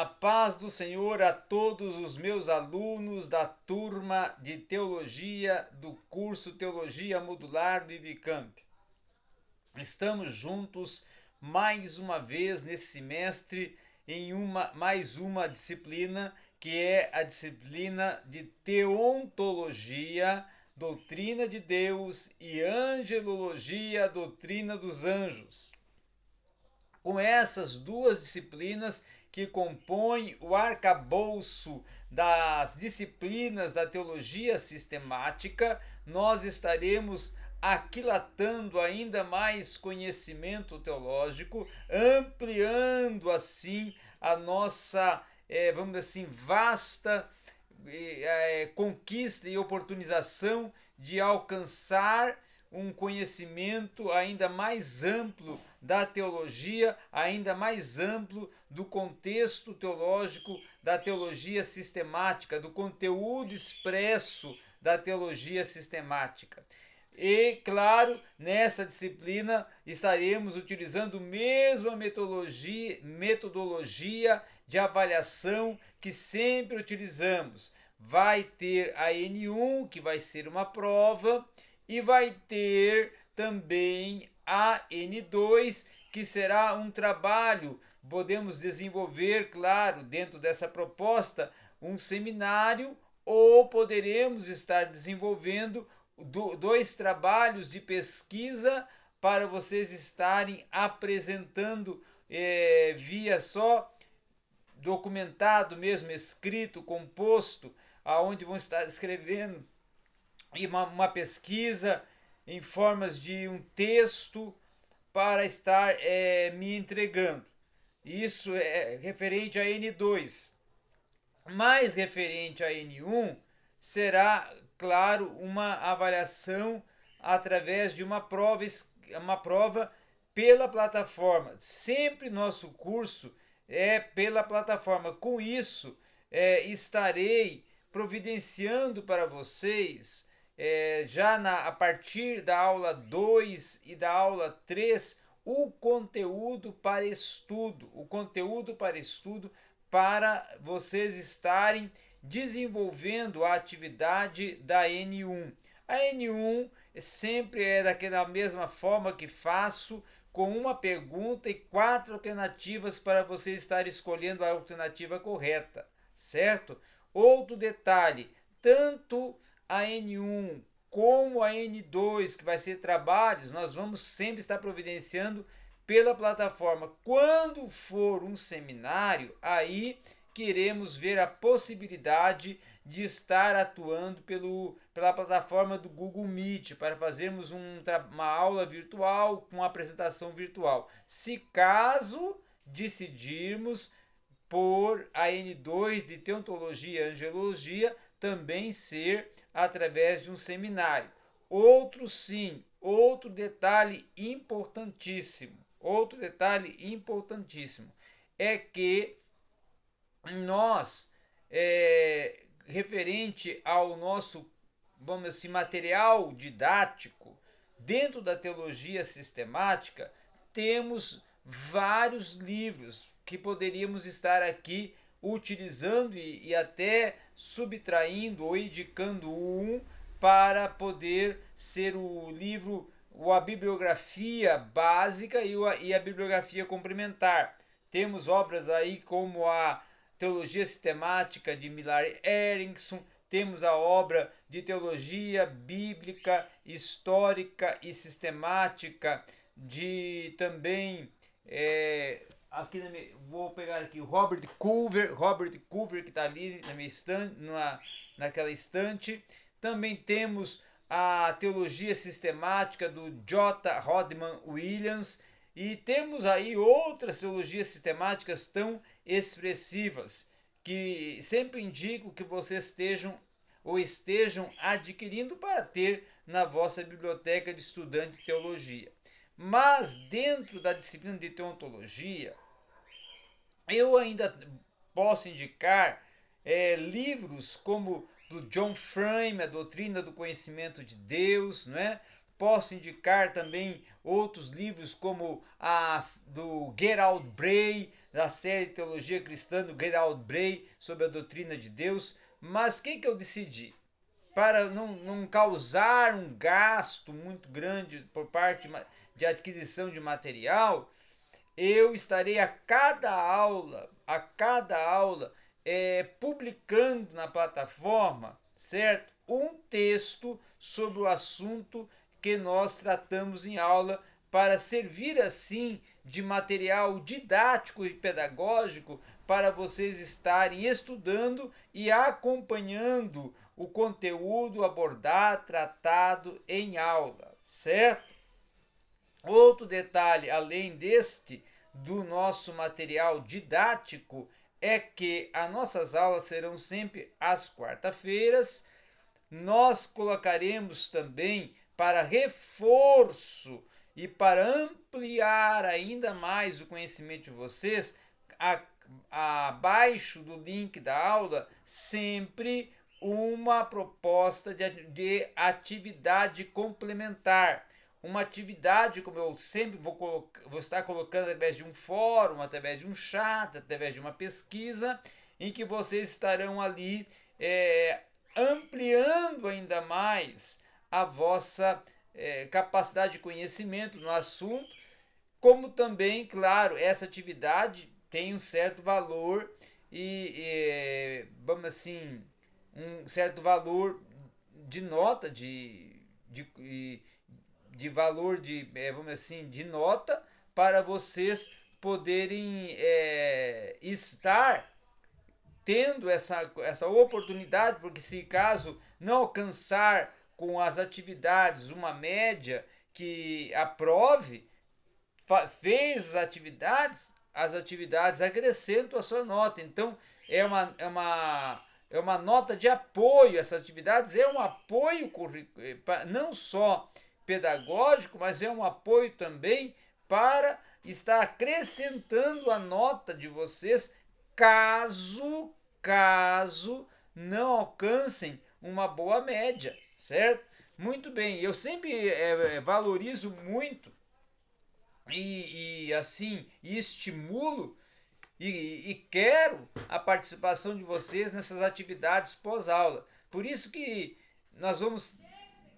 A paz do Senhor a todos os meus alunos da turma de teologia do curso Teologia Modular do IBCamp. Estamos juntos mais uma vez nesse semestre em uma mais uma disciplina que é a disciplina de teontologia, doutrina de Deus e angelologia, doutrina dos anjos. Com essas duas disciplinas que compõem o arcabouço das disciplinas da teologia sistemática, nós estaremos aquilatando ainda mais conhecimento teológico, ampliando assim a nossa, é, vamos dizer assim, vasta é, conquista e oportunização de alcançar um conhecimento ainda mais amplo da teologia, ainda mais amplo do contexto teológico da teologia sistemática, do conteúdo expresso da teologia sistemática. E, claro, nessa disciplina estaremos utilizando a mesma metodologia, metodologia de avaliação que sempre utilizamos. Vai ter a N1, que vai ser uma prova, e vai ter também a N2, que será um trabalho. Podemos desenvolver, claro, dentro dessa proposta, um seminário ou poderemos estar desenvolvendo dois trabalhos de pesquisa para vocês estarem apresentando é, via só documentado mesmo, escrito, composto, aonde vão estar escrevendo uma, uma pesquisa em formas de um texto para estar é, me entregando. Isso é referente a N2. Mais referente a N1 será, claro, uma avaliação através de uma prova, uma prova pela plataforma. Sempre nosso curso é pela plataforma. Com isso, é, estarei providenciando para vocês é, já na, a partir da aula 2 e da aula 3 o conteúdo para estudo, o conteúdo para estudo para vocês estarem desenvolvendo a atividade da N1. A N1 sempre é daquela mesma forma que faço, com uma pergunta e quatro alternativas para você estar escolhendo a alternativa correta, certo? Outro detalhe, tanto a N1 como a N2, que vai ser trabalhos, nós vamos sempre estar providenciando pela plataforma. Quando for um seminário, aí queremos ver a possibilidade de estar atuando pelo, pela plataforma do Google Meet para fazermos um, uma aula virtual com apresentação virtual. Se caso decidirmos por a N2 de Teontologia e Angelologia também ser através de um seminário. Outro sim, outro detalhe importantíssimo, outro detalhe importantíssimo é que nós, é, referente ao nosso, vamos assim, material didático, dentro da teologia sistemática, temos vários livros que poderíamos estar aqui utilizando e, e até subtraindo ou indicando um para poder ser o livro ou a bibliografia básica e a, e a bibliografia complementar. Temos obras aí como a Teologia Sistemática de Millar Erickson, temos a obra de teologia bíblica, histórica e sistemática de também é, aqui na minha, vou pegar aqui o Robert Culver, Robert Culver que está ali na minha estante, numa, naquela estante. Também temos a teologia sistemática do J. Rodman Williams e temos aí outras teologias sistemáticas tão expressivas que sempre indico que vocês estejam ou estejam adquirindo para ter na vossa biblioteca de estudante de teologia. Mas dentro da disciplina de teontologia, eu ainda posso indicar é, livros como do John Frame, A Doutrina do Conhecimento de Deus, não é? posso indicar também outros livros como a do Gerald Bray, da série Teologia Cristã do Gerald Bray sobre a doutrina de Deus. Mas o que, que eu decidi? Para não, não causar um gasto muito grande por parte de adquisição de material, eu estarei a cada aula, a cada aula, é, publicando na plataforma, certo? Um texto sobre o assunto que nós tratamos em aula para servir assim de material didático e pedagógico para vocês estarem estudando e acompanhando o conteúdo abordado, tratado em aula, certo? Outro detalhe, além deste, do nosso material didático, é que as nossas aulas serão sempre às quarta-feiras. Nós colocaremos também para reforço e para ampliar ainda mais o conhecimento de vocês, abaixo do link da aula, sempre uma proposta de, de atividade complementar. Uma atividade, como eu sempre vou, vou estar colocando através de um fórum, através de um chat, através de uma pesquisa, em que vocês estarão ali é, ampliando ainda mais a vossa é, capacidade de conhecimento no assunto, como também, claro, essa atividade tem um certo valor e, e vamos assim, um certo valor de nota, de, de, de valor de, é, vamos assim, de nota para vocês poderem é, estar tendo essa, essa oportunidade, porque se caso não alcançar com as atividades uma média que aprove, fez as atividades, as atividades acrescentam a sua nota. Então, é uma, é uma, é uma nota de apoio, essas atividades é um apoio não só pedagógico, mas é um apoio também para estar acrescentando a nota de vocês caso, caso não alcancem uma boa média certo? Muito bem, eu sempre é, é, valorizo muito e, e assim e estimulo e, e, quero a participação de vocês nessas atividades pós-aula. Por isso que nós vamos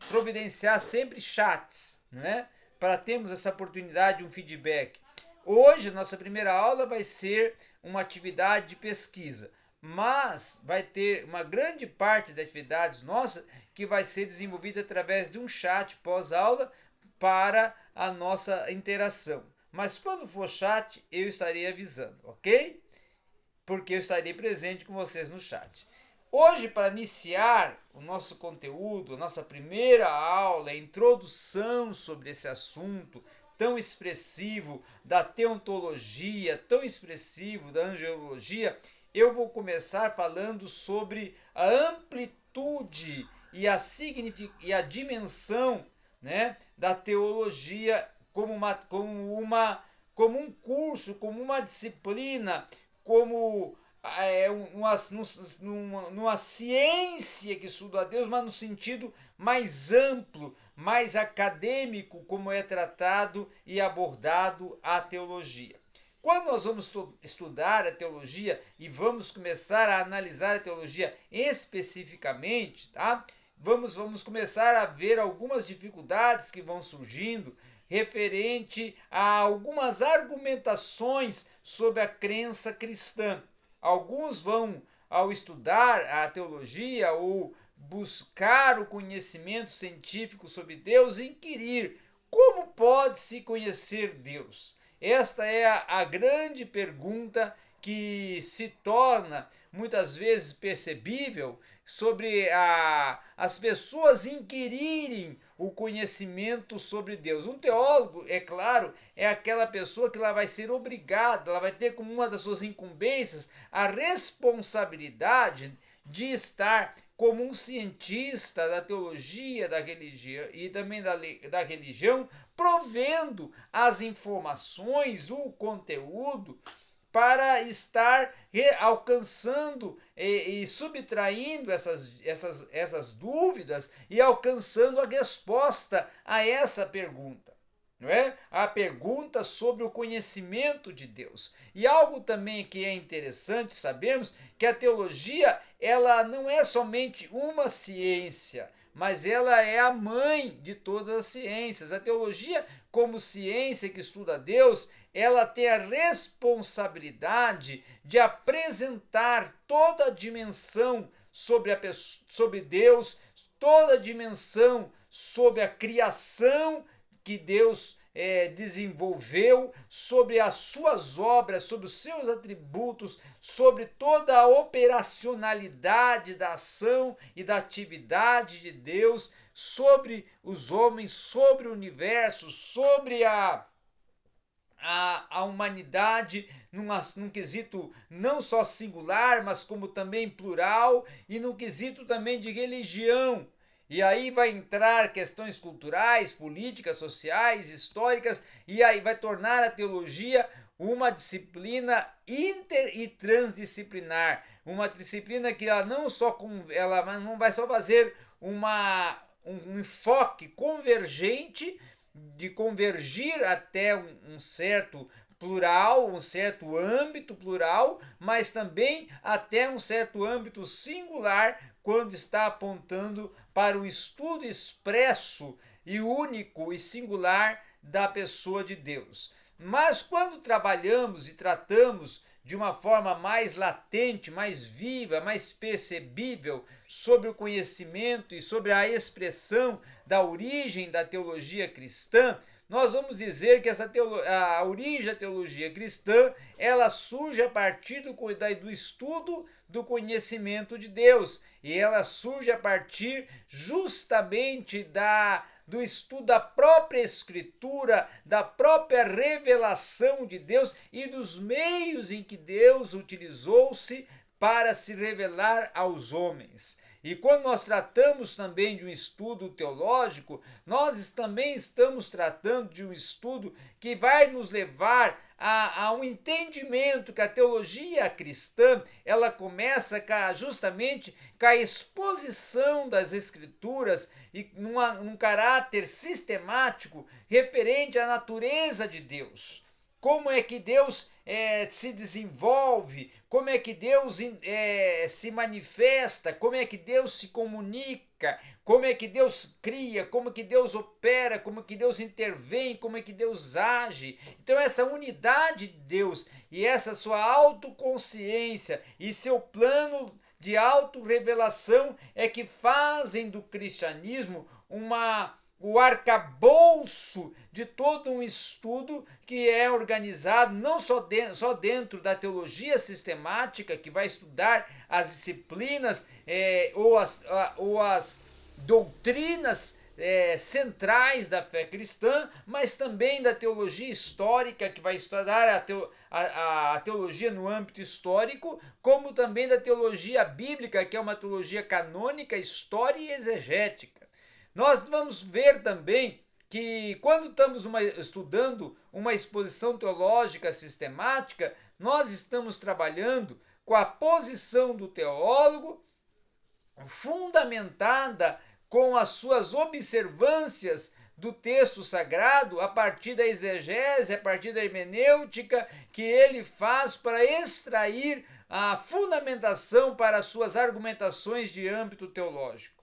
providenciar sempre chats, né? Para termos essa oportunidade, um feedback. Hoje, nossa primeira aula vai ser uma atividade de pesquisa, mas vai ter uma grande parte das atividades nossas que vai ser desenvolvida através de um chat pós-aula para a nossa interação. Mas quando for chat, eu estarei avisando, ok? Porque eu estarei presente com vocês no chat. Hoje, para iniciar o nosso conteúdo, nossa primeira aula, a introdução sobre esse assunto tão expressivo da teontologia, tão expressivo da angelologia, eu vou começar falando sobre a amplitude e a, e a dimensão né, da teologia como uma, como, uma, como um curso, como uma disciplina, como é, uma, numa, numa ciência que estuda a Deus, mas no sentido mais amplo, mais acadêmico, como é tratado e abordado a teologia. Quando nós vamos estudar a teologia e vamos começar a analisar a teologia especificamente, tá? vamos, vamos começar a ver algumas dificuldades que vão surgindo referente a algumas argumentações sobre a crença cristã. Alguns vão, ao estudar a teologia ou buscar o conhecimento científico sobre Deus, inquirir como pode-se conhecer Deus. Esta é a, grande pergunta que se torna muitas vezes percebível sobre a, as pessoas inquirirem o conhecimento sobre Deus. Um teólogo, é claro, é aquela pessoa que ela vai ser obrigada, ela vai ter como uma das suas incumbências a responsabilidade de estar como um cientista da teologia da religião e também da, da religião, provendo as informações, o conteúdo para estar alcançando e, e, subtraindo essas, essas, essas dúvidas e alcançando a resposta a essa pergunta. Não é? A pergunta sobre o conhecimento de Deus. E algo também que é interessante sabermos que a teologia ela não é somente uma ciência, mas ela é a mãe de todas as ciências. A teologia, como ciência que estuda Deus, ela tem a responsabilidade de apresentar toda a dimensão sobre, a, sobre Deus, toda a dimensão sobre a criação que Deus é, desenvolveu, sobre as suas obras, sobre os seus atributos, sobre toda a operacionalidade da ação e da atividade de Deus, sobre os homens, sobre o universo, sobre a a, a humanidade numa, num quesito não só singular, mas como também plural, e num quesito também de religião. E aí vai entrar questões culturais, políticas, sociais, históricas, e aí vai tornar a teologia uma disciplina inter e transdisciplinar, uma disciplina que ela não só ela não vai só fazer uma um enfoque convergente de convergir até um, um certo plural, um certo âmbito plural, mas também até um certo âmbito singular quando está apontando para o estudo expresso e único e singular da pessoa de Deus. Mas quando trabalhamos e tratamos de uma forma mais latente, mais viva, mais percebível sobre o conhecimento e sobre a expressão da origem da teologia cristã, nós vamos dizer que essa a origem da teologia cristã ela surge a partir do, do estudo do conhecimento de Deus e ela surge a partir justamente da do estudo da própria Escritura, da própria revelação de Deus e dos meios em que Deus utilizou-se para se revelar aos homens. E quando nós tratamos também de um estudo teológico, nós também estamos tratando de um estudo que vai nos levar a, a um entendimento que a teologia cristã ela começa com, justamente com a exposição das escrituras e numa, num caráter sistemático referente à natureza de Deus. Como é que Deus é, se desenvolve, como é que Deus é, se manifesta, como é que Deus se comunica, como é que Deus cria, como que Deus opera, como que Deus intervém, como é que Deus age. Então, essa unidade de Deus e essa sua autoconsciência e seu plano de autorrevelação é que fazem do cristianismo uma o arcabouço de todo um estudo que é organizado não só, de, só dentro da teologia sistemática, que vai estudar as disciplinas é, ou, as, ou as doutrinas é, centrais da fé cristã, mas também da teologia histórica, que vai estudar a, teo, a, a, teologia no âmbito histórico, como também da teologia bíblica, que é uma teologia canônica, história e exegética. Nós vamos ver também que quando estamos uma, estudando uma exposição teológica sistemática, nós estamos trabalhando com a posição do teólogo fundamentada com as suas observâncias do texto sagrado, a partir da exegese, a partir da hermenêutica que ele faz para extrair a fundamentação para as suas argumentações de âmbito teológico.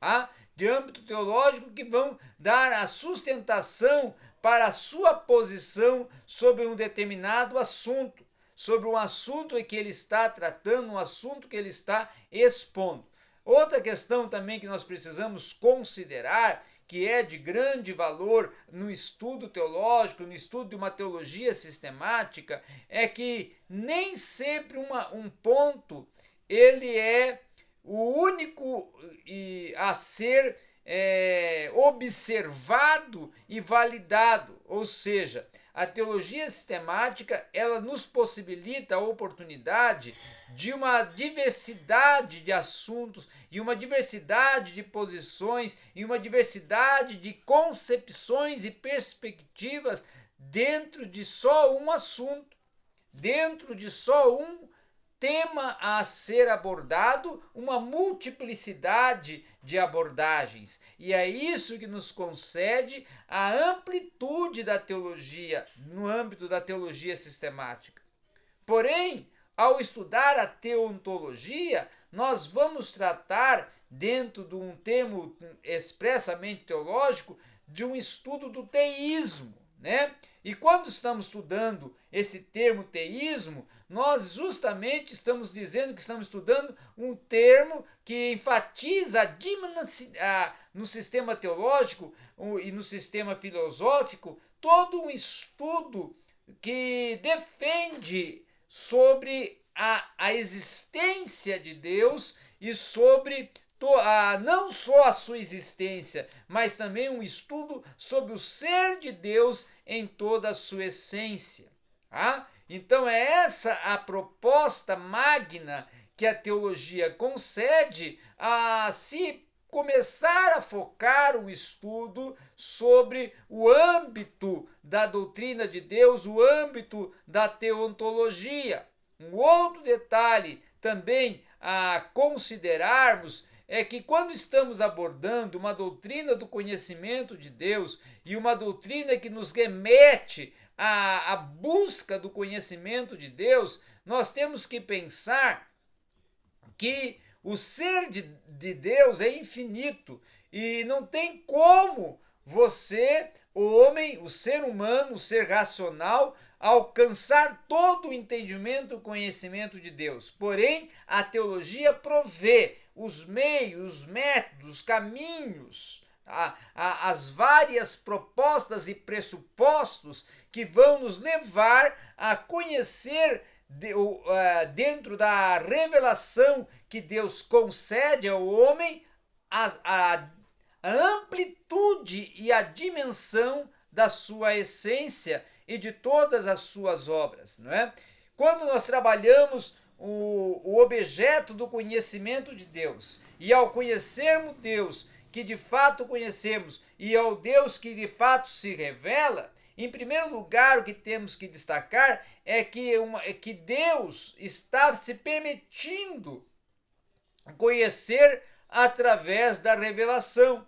Ah, de âmbito teológico que vão dar a sustentação para a sua posição sobre um determinado assunto, sobre um assunto que ele está tratando, um assunto que ele está expondo. Outra questão também que nós precisamos considerar, que é de grande valor no estudo teológico, no estudo de uma teologia sistemática, é que nem sempre uma, um ponto ele é o único a ser é, observado e validado, ou seja, a teologia sistemática ela nos possibilita a oportunidade de uma diversidade de assuntos e uma diversidade de posições e uma diversidade de concepções e perspectivas dentro de só um assunto. dentro de só um tema a ser abordado, uma multiplicidade de abordagens. E é isso que nos concede a amplitude da teologia no âmbito da teologia sistemática. Porém, ao estudar a teontologia, nós vamos tratar, dentro de um termo expressamente teológico, de um estudo do teísmo, né? E quando estamos estudando esse termo teísmo, nós justamente estamos dizendo que estamos estudando um termo que enfatiza a, a, no sistema teológico e no sistema filosófico todo um estudo que defende sobre a, a existência de Deus e sobre a, não só a sua existência, mas também um estudo sobre o ser de Deus em toda a sua essência. Tá? Então é essa a proposta magna que a teologia concede a se começar a focar o estudo sobre o âmbito da doutrina de Deus, o âmbito da teontologia. Um outro detalhe também a considerarmos é que quando estamos abordando uma doutrina do conhecimento de Deus e uma doutrina que nos remete à, à busca do conhecimento de Deus, nós temos que pensar que o ser de, de Deus é infinito e não tem como você, o homem, o ser humano, o ser racional, alcançar todo o entendimento e conhecimento de Deus. Porém, a teologia provê os meios, os métodos, os caminhos, a, a, as várias propostas e pressupostos que vão nos levar a conhecer de, uh, dentro da revelação que Deus concede ao homem a, a, a amplitude e a dimensão da sua essência e de todas as suas obras, não é? Quando nós trabalhamos o, o objeto do conhecimento de Deus e ao conhecermos Deus, que de fato conhecemos, e ao Deus que de fato se revela, em primeiro lugar, o que temos que destacar é que, uma, é que Deus está se permitindo conhecer através da revelação.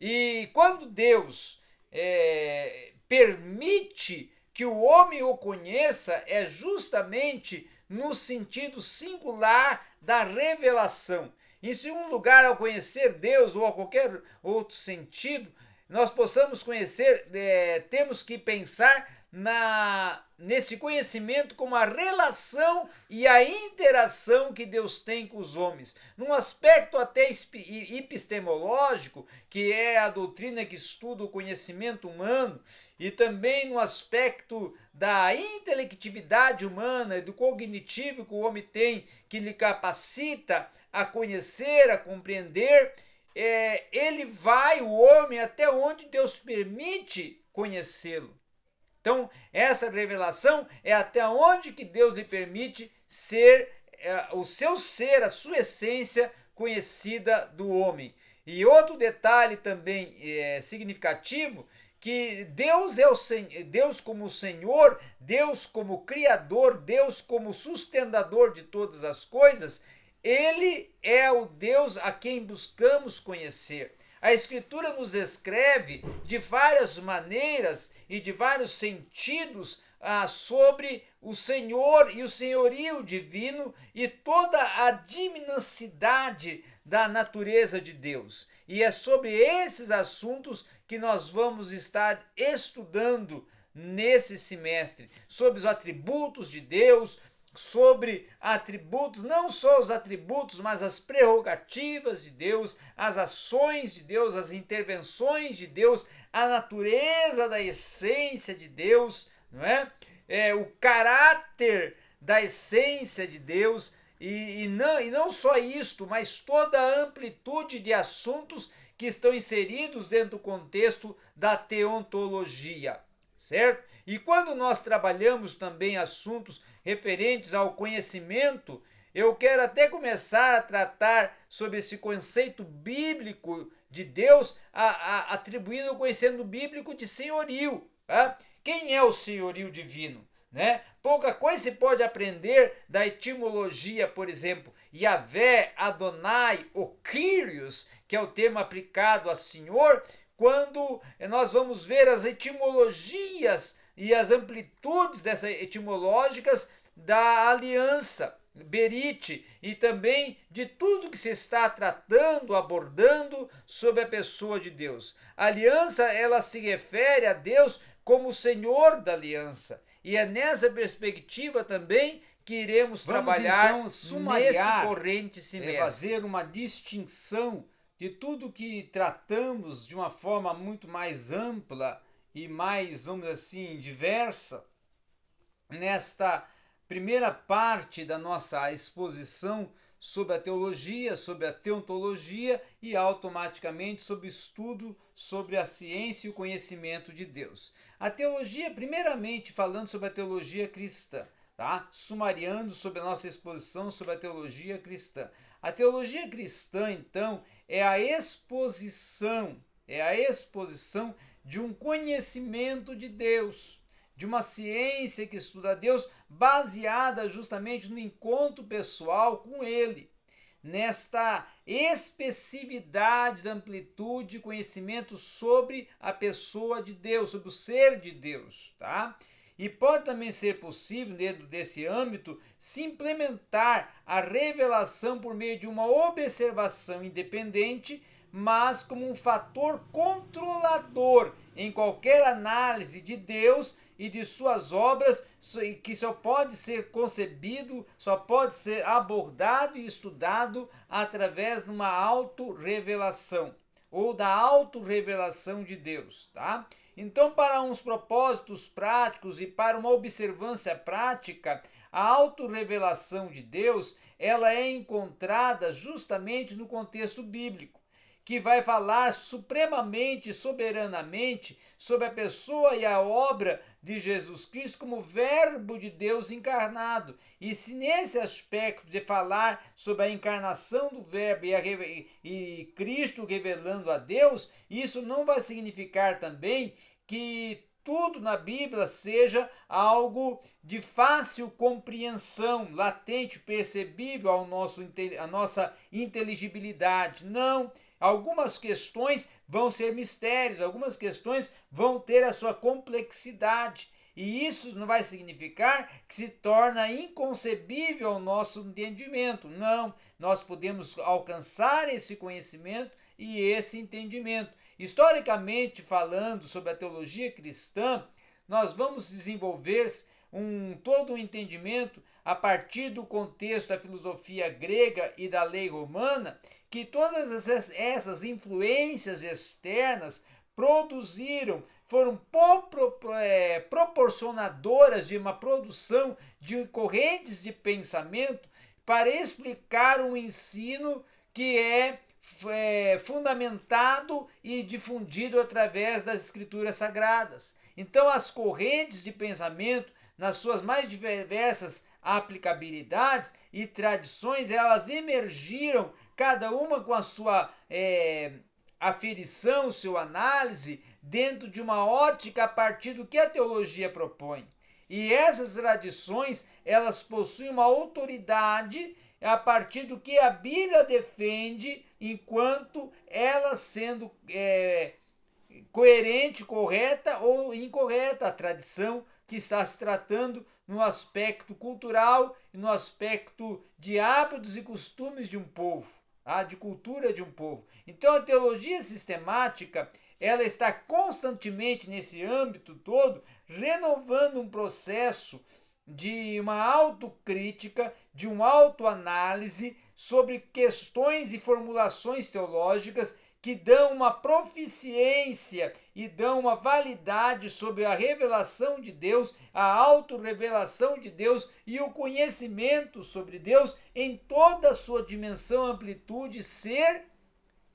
E quando Deus é, permite que o homem o conheça, é justamente no sentido singular da revelação. Em segundo lugar, ao conhecer Deus ou a qualquer outro sentido, nós possamos conhecer, é, temos que pensar na nesse conhecimento como a relação e a interação que Deus tem com os homens, num aspecto até epistemológico, que é a doutrina que estuda o conhecimento humano, e também no aspecto da intelectividade humana e do cognitivo que o homem tem, que lhe capacita a conhecer, a compreender, é, ele vai, o homem, até onde Deus permite conhecê-lo. Então, essa revelação é até onde que Deus lhe permite ser é, o seu ser, a sua essência conhecida do homem. E outro detalhe também é, significativo que Deus é o Deus como Senhor, Deus como criador, Deus como sustentador de todas as coisas, ele é o Deus a quem buscamos conhecer. A Escritura nos descreve de várias maneiras e de vários sentidos ah, sobre o Senhor e o senhorio divino e toda a diminucidade da natureza de Deus. E é sobre esses assuntos que nós vamos estar estudando nesse semestre, sobre os atributos de Deus, sobre atributos, não só os atributos, mas as prerrogativas de Deus, as ações de Deus, as intervenções de Deus, a natureza da essência de Deus, não é? é o caráter da essência de Deus, e, e, não, e não só isto, mas toda a amplitude de assuntos que estão inseridos dentro do contexto da teontologia, certo? E quando nós trabalhamos também assuntos referentes ao conhecimento, eu quero até começar a tratar sobre esse conceito bíblico de Deus, a, a, atribuindo o conhecimento bíblico de senhorio. Tá? Quem é o senhorio divino? né? Pouca coisa se pode aprender da etimologia, por exemplo, Yahvé, Adonai, o Kyrios, que é o termo aplicado a Senhor, quando nós vamos ver as etimologias e as amplitudes dessas etimológicas da aliança, Berite, e também de tudo que se está tratando, abordando sobre a pessoa de Deus. A aliança, ela se refere a Deus como o Senhor da aliança. E é nessa perspectiva também que iremos Vamos, trabalhar então, sumariar, nesse corrente semestre. fazer uma distinção de tudo que tratamos de uma forma muito mais ampla e mais, vamos dizer assim, diversa nesta primeira parte da nossa exposição sobre a teologia, sobre a teontologia e automaticamente sobre o estudo sobre a ciência e o conhecimento de Deus. A teologia, primeiramente falando sobre a teologia cristã, tá? Sumariando sobre a nossa exposição sobre a teologia cristã. A teologia cristã, então, é a exposição, é a exposição de um conhecimento de Deus, de uma ciência que estuda Deus, baseada justamente no encontro pessoal com Ele, nesta especificidade da amplitude de conhecimento sobre a pessoa de Deus, sobre o ser de Deus, tá? E pode também ser possível, dentro desse âmbito, se implementar a revelação por meio de uma observação independente, mas como um fator controlador em qualquer análise de Deus e de suas obras, que só pode ser concebido, só pode ser abordado e estudado através de uma autorrevelação ou da autorrevelação de Deus, tá? Então, para uns propósitos práticos e para uma observância prática, a autorrevelação de Deus, ela é encontrada justamente no contexto bíblico que vai falar supremamente, soberanamente sobre a pessoa e a obra de Jesus Cristo como Verbo de Deus encarnado. E se nesse aspecto de falar sobre a encarnação do Verbo e, a, e Cristo revelando a Deus, isso não vai significar também que tudo na Bíblia seja algo de fácil compreensão, latente, percebível ao nosso, à nossa inteligibilidade. Não, Algumas questões vão ser mistérios, algumas questões vão ter a sua complexidade. E isso não vai significar que se torna inconcebível ao nosso entendimento. Não, nós podemos alcançar esse conhecimento e esse entendimento. Historicamente falando sobre a teologia cristã, nós vamos desenvolver um todo um entendimento a partir do contexto da filosofia grega e da lei romana que todas essas influências externas produziram, foram é, proporcionadoras de uma produção de correntes de pensamento para explicar um ensino que é, é fundamentado e difundido através das escrituras sagradas. Então, as correntes de pensamento, nas suas mais diversas aplicabilidades e tradições, elas emergiram cada uma com a sua é, aferição, sua análise, dentro de uma ótica a partir do que a teologia propõe. E essas tradições, elas possuem uma autoridade a partir do que a Bíblia defende, enquanto ela sendo é, coerente, correta ou incorreta a tradição que está se tratando no aspecto cultural e no aspecto de hábitos e costumes de um povo a de cultura de um povo. Então a teologia sistemática, ela está constantemente nesse âmbito todo renovando um processo de uma autocrítica, de uma autoanálise sobre questões e formulações teológicas que dão uma proficiência e dão uma validade sobre a revelação de Deus, a autorrevelação de Deus e o conhecimento sobre Deus em toda a sua dimensão, amplitude, ser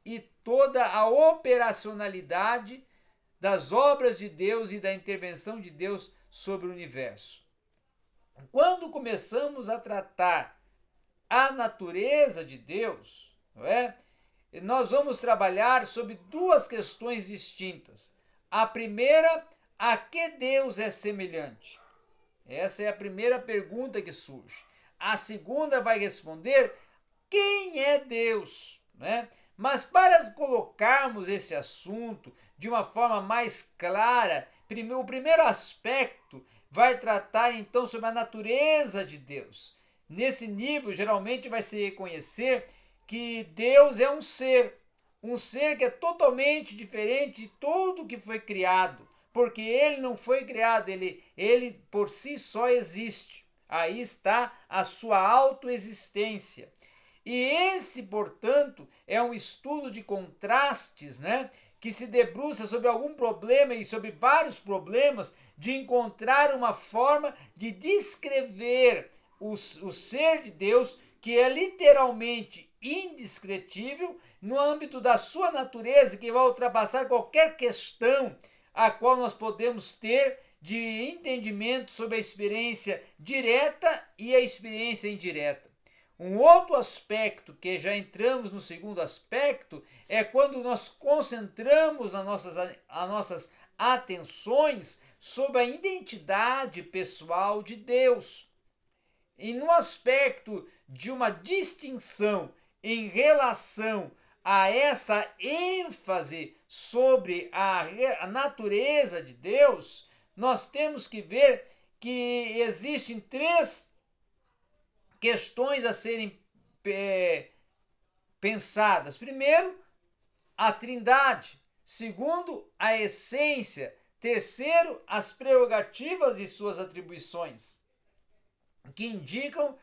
e toda a operacionalidade das obras de Deus e da intervenção de Deus sobre o universo. Quando começamos a tratar a natureza de Deus, não é? Nós vamos trabalhar sobre duas questões distintas. A primeira, a que Deus é semelhante. Essa é a primeira pergunta que surge. A segunda vai responder quem é Deus, né? Mas para colocarmos esse assunto de uma forma mais clara, o primeiro aspecto vai tratar então sobre a natureza de Deus. Nesse nível, geralmente vai se reconhecer que Deus é um ser, um ser que é totalmente diferente de tudo que foi criado, porque ele não foi criado, ele, ele por si só existe. Aí está a sua autoexistência. E esse, portanto, é um estudo de contrastes, né? Que se debruça sobre algum problema e sobre vários problemas, de encontrar uma forma de descrever o, o ser de Deus, que é literalmente indescritível no âmbito da sua natureza, que vai ultrapassar qualquer questão a qual nós podemos ter de entendimento sobre a experiência direta e a experiência indireta. Um outro aspecto, que já entramos no segundo aspecto, é quando nós concentramos as nossas, as nossas atenções sobre a identidade pessoal de Deus. E no aspecto de uma distinção em relação a essa ênfase sobre a, natureza de Deus, nós temos que ver que existem três questões a serem é, pensadas. Primeiro, a trindade. Segundo, a essência. Terceiro, as prerrogativas e suas atribuições, que indicam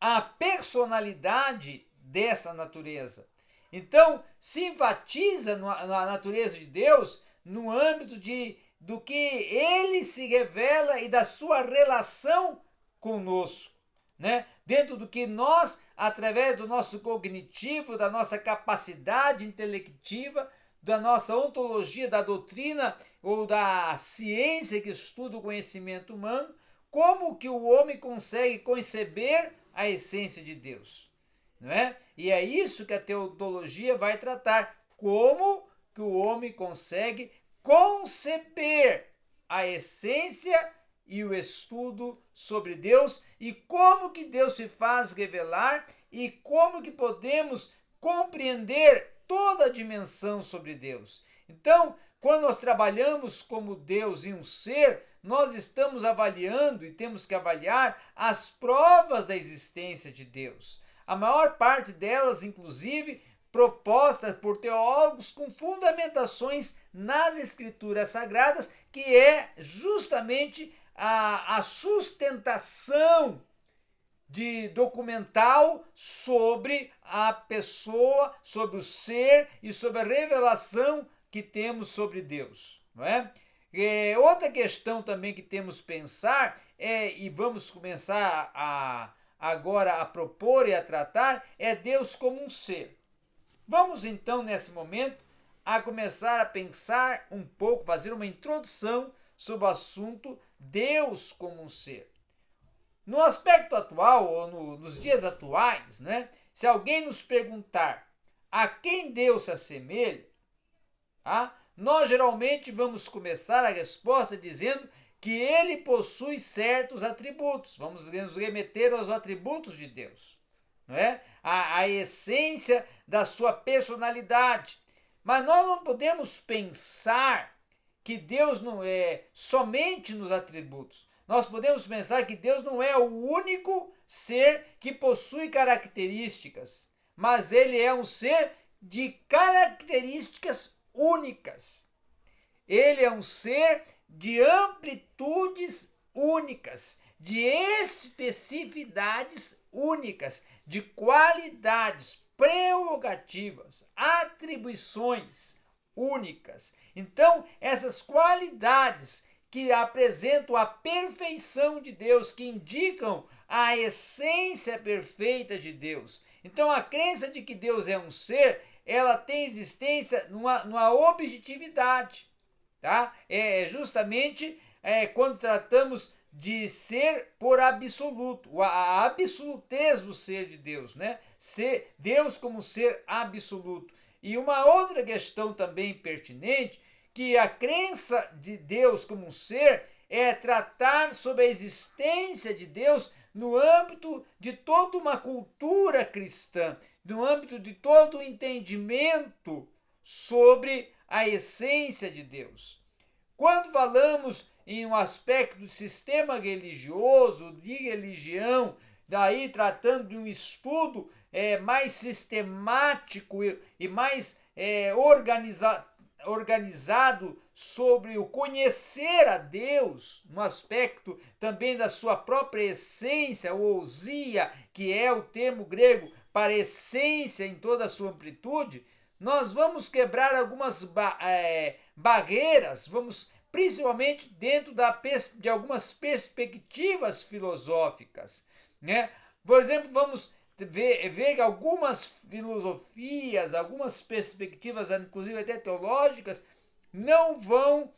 a personalidade dessa natureza. Então, se enfatiza na natureza de Deus no âmbito de do que ele se revela e da sua relação conosco né? Dentro do que nós, através do nosso cognitivo, da nossa capacidade intelectiva, da nossa ontologia, da doutrina ou da ciência que estuda o conhecimento humano, como que o homem consegue conceber a essência de Deus, não é? E é isso que a teologia vai tratar, como que o homem consegue conceber a essência e o estudo sobre Deus e como que Deus se faz revelar e como que podemos compreender toda a dimensão sobre Deus. Então, quando nós trabalhamos como Deus em um ser, nós estamos avaliando e temos que avaliar as provas da existência de Deus. A maior parte delas, inclusive, propostas por teólogos com fundamentações nas escrituras sagradas, que é justamente a, a sustentação de documental sobre a pessoa, sobre o ser e sobre a revelação que temos sobre Deus, não é? é outra questão também que temos que pensar é e vamos começar a agora a propor e a tratar é Deus como um ser. Vamos então nesse momento a começar a pensar um pouco, fazer uma introdução sobre o assunto Deus como um ser. No aspecto atual, ou no, nos dias atuais, né, se alguém nos perguntar a quem Deus se assemelha, ah, nós geralmente vamos começar a resposta dizendo que ele possui certos atributos. Vamos nos remeter aos atributos de Deus, não é? a, a essência da sua personalidade. Mas nós não podemos pensar que Deus não é somente nos atributos. Nós podemos pensar que Deus não é o único ser que possui características, mas ele é um ser de características únicas. Ele é um ser de amplitudes únicas, de especificidades únicas, de qualidades, prerrogativas, atribuições únicas. Então, essas qualidades que apresentam a perfeição de Deus, que indicam a essência perfeita de Deus. Então, a crença de que Deus é um ser, ela tem existência numa, numa objetividade, tá? É justamente é, quando tratamos de ser por absoluto, a absolutez do ser de Deus, né? Ser Deus como ser absoluto. E uma outra questão também pertinente, que a crença de Deus como um ser, é tratar sobre a existência de Deus no âmbito de toda uma cultura cristã, no âmbito de todo o entendimento sobre a essência de Deus. Quando falamos em um aspecto do sistema religioso, de religião, daí tratando de um estudo é, mais sistemático e, e mais é, organiza, organizado sobre o conhecer a Deus, no aspecto também da sua própria essência, ousia, que é o termo grego para essência em toda a sua amplitude, nós vamos quebrar algumas ba é, barreiras, vamos principalmente dentro da, de algumas perspectivas filosóficas. Né? Por exemplo, vamos ver, ver algumas filosofias, algumas perspectivas, inclusive até teológicas, não vão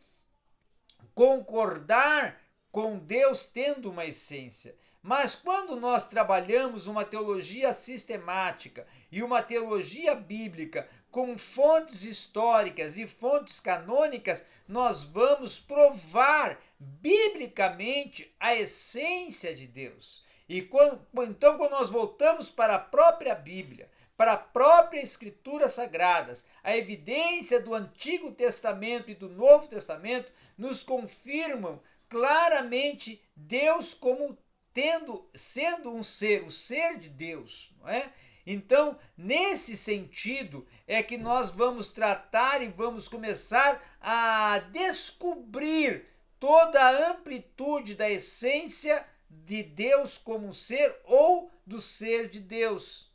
concordar com Deus tendo uma essência. Mas quando nós trabalhamos uma teologia sistemática e uma teologia bíblica com fontes históricas e fontes canônicas, nós vamos provar biblicamente a essência de Deus. E quando, então, quando nós voltamos para a própria Bíblia, para a própria Escritura Sagradas, a evidência do Antigo Testamento e do Novo Testamento nos confirmam claramente Deus como tendo sendo um ser, o ser de Deus, não é? Então, nesse sentido, é que nós vamos tratar e vamos começar a descobrir toda a amplitude da essência de Deus como ser ou do ser de Deus.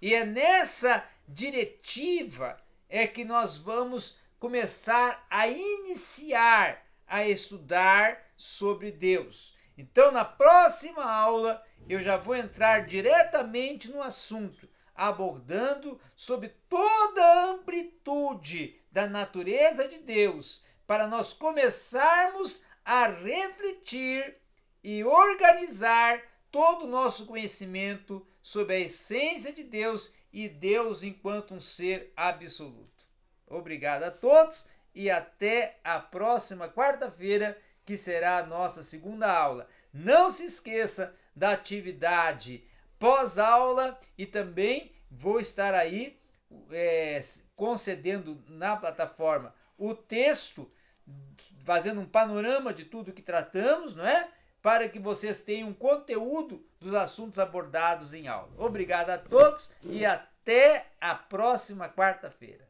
E é nessa diretiva é que nós vamos começar a iniciar a estudar sobre Deus. Então, na próxima aula, eu já vou entrar diretamente no assunto, abordando sobre toda a amplitude da natureza de Deus, para nós começarmos a refletir e organizar todo o nosso conhecimento sobre a essência de Deus e Deus enquanto um ser absoluto. Obrigado a todos e até a próxima quarta-feira, que será a nossa segunda aula. Não se esqueça da atividade pós-aula e também vou estar aí é, concedendo na plataforma o texto, fazendo um panorama de tudo que tratamos, não é? Para que vocês tenham conteúdo dos assuntos abordados em aula. Obrigado a todos e até a próxima quarta-feira.